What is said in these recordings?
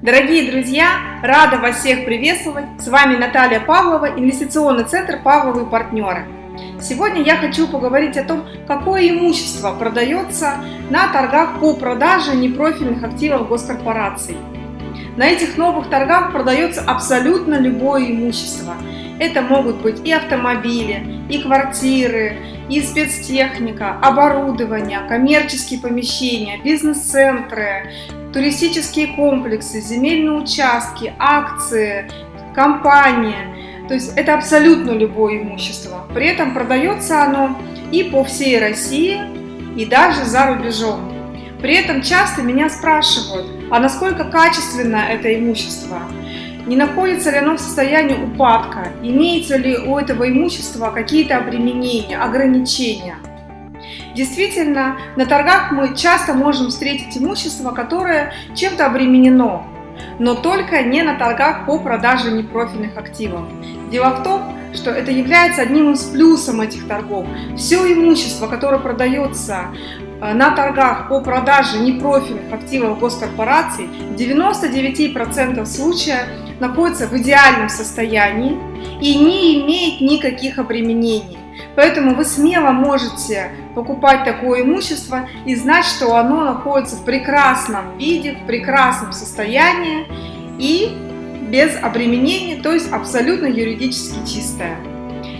Дорогие друзья, рада вас всех приветствовать. С вами Наталья Павлова, инвестиционный центр «Павловы партнеры». Сегодня я хочу поговорить о том, какое имущество продается на торгах по продаже непрофильных активов госкорпораций. На этих новых торгах продается абсолютно любое имущество. Это могут быть и автомобили, и квартиры, и спецтехника, оборудование, коммерческие помещения, бизнес-центры, туристические комплексы, земельные участки, акции, компания. То есть это абсолютно любое имущество. При этом продается оно и по всей России, и даже за рубежом. При этом часто меня спрашивают, а насколько качественно это имущество? Не находится ли оно в состоянии упадка? Имеется ли у этого имущества какие-то обременения, ограничения? Действительно, на торгах мы часто можем встретить имущество, которое чем-то обременено, но только не на торгах по продаже непрофильных активов. Дело в том, что это является одним из плюсов этих торгов. Все имущество, которое продается на торгах по продаже непрофильных активов госкорпораций, в 99% случаев находится в идеальном состоянии и не имеет никаких обременений. Поэтому вы смело можете покупать такое имущество и знать, что оно находится в прекрасном виде, в прекрасном состоянии и без обременений, то есть абсолютно юридически чистое.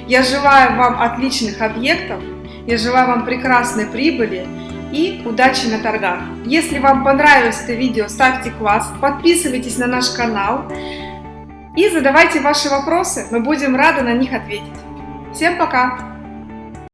Я желаю вам отличных объектов, я желаю вам прекрасной прибыли и удачи на торгах. Если вам понравилось это видео, ставьте класс, подписывайтесь на наш канал и задавайте ваши вопросы, мы будем рады на них ответить. Всем пока!